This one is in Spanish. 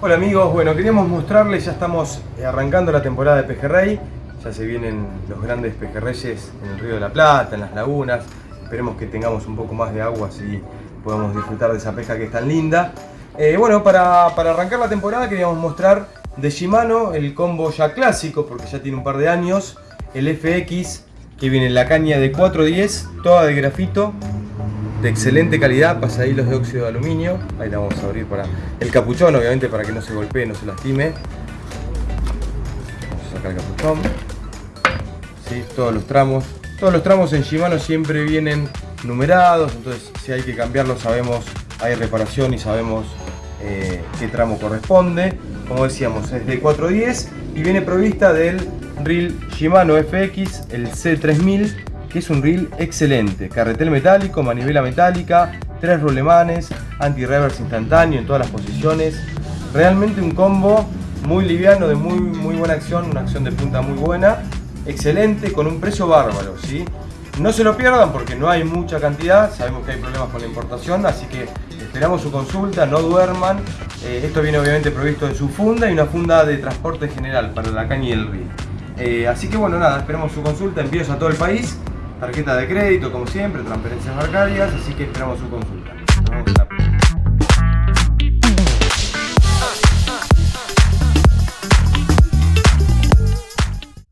Hola amigos, bueno queríamos mostrarles, ya estamos arrancando la temporada de pejerrey, ya se vienen los grandes pejerreyes en el río de la Plata, en las lagunas, esperemos que tengamos un poco más de agua así podamos disfrutar de esa pesca que es tan linda. Eh, bueno, para, para arrancar la temporada queríamos mostrar de Shimano el combo ya clásico, porque ya tiene un par de años, el FX que viene en la caña de 410, toda de grafito, de excelente calidad, pasahilos de óxido de aluminio. Ahí la vamos a abrir para el capuchón, obviamente para que no se golpee, no se lastime. Vamos a sacar el capuchón. ¿Sí? Todos los tramos. Todos los tramos en Shimano siempre vienen numerados, entonces si hay que cambiarlo sabemos, hay reparación y sabemos eh, qué tramo corresponde. Como decíamos, es de 410 y viene provista del reel Shimano FX, el C3000 que es un reel excelente. Carretel metálico, manivela metálica, tres rulemanes, anti-reverse instantáneo en todas las posiciones. Realmente un combo muy liviano, de muy, muy buena acción, una acción de punta muy buena. Excelente, con un precio bárbaro, ¿sí? No se lo pierdan porque no hay mucha cantidad, sabemos que hay problemas con la importación, así que esperamos su consulta, no duerman. Eh, esto viene obviamente provisto de su funda y una funda de transporte general para la caña y el reel. Eh, así que bueno, nada, esperamos su consulta, envíos a todo el país tarjeta de crédito como siempre, transferencias bancarias, así que esperamos su consulta.